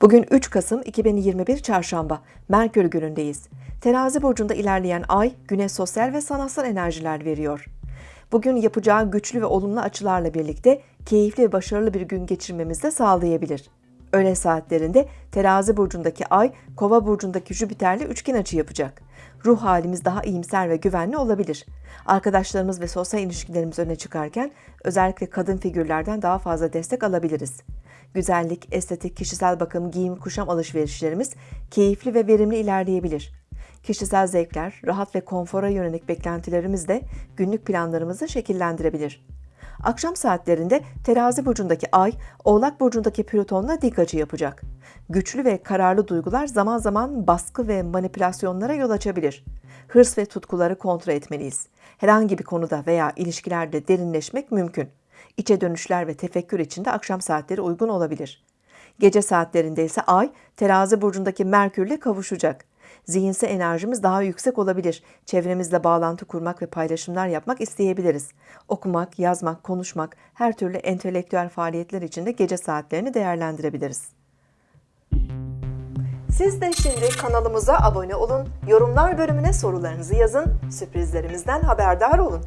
Bugün 3 Kasım 2021 Çarşamba, Merkür günündeyiz. Terazi burcunda ilerleyen ay, güne sosyal ve sanatsal enerjiler veriyor. Bugün yapacağı güçlü ve olumlu açılarla birlikte keyifli ve başarılı bir gün geçirmemizi de sağlayabilir. Öğle saatlerinde Terazi burcundaki ay, Kova burcundaki Jüpiter'le üçgen açı yapacak. Ruh halimiz daha iyimser ve güvenli olabilir. Arkadaşlarımız ve sosyal ilişkilerimiz öne çıkarken özellikle kadın figürlerden daha fazla destek alabiliriz. Güzellik, estetik, kişisel bakım, giyim, kuşam alışverişlerimiz keyifli ve verimli ilerleyebilir. Kişisel zevkler, rahat ve konfora yönelik beklentilerimiz de günlük planlarımızı şekillendirebilir. Akşam saatlerinde terazi burcundaki ay, oğlak burcundaki plütonla dik açı yapacak. Güçlü ve kararlı duygular zaman zaman baskı ve manipülasyonlara yol açabilir. Hırs ve tutkuları kontrol etmeliyiz. Herhangi bir konuda veya ilişkilerde derinleşmek mümkün. İçe dönüşler ve tefekkür için de akşam saatleri uygun olabilir. Gece saatlerinde ise ay terazi burcundaki Merkürle kavuşacak. Zihinsel enerjimiz daha yüksek olabilir. Çevremizle bağlantı kurmak ve paylaşımlar yapmak isteyebiliriz. Okumak, yazmak, konuşmak, her türlü entelektüel faaliyetler için de gece saatlerini değerlendirebiliriz. Siz de şimdi kanalımıza abone olun, yorumlar bölümüne sorularınızı yazın, sürprizlerimizden haberdar olun.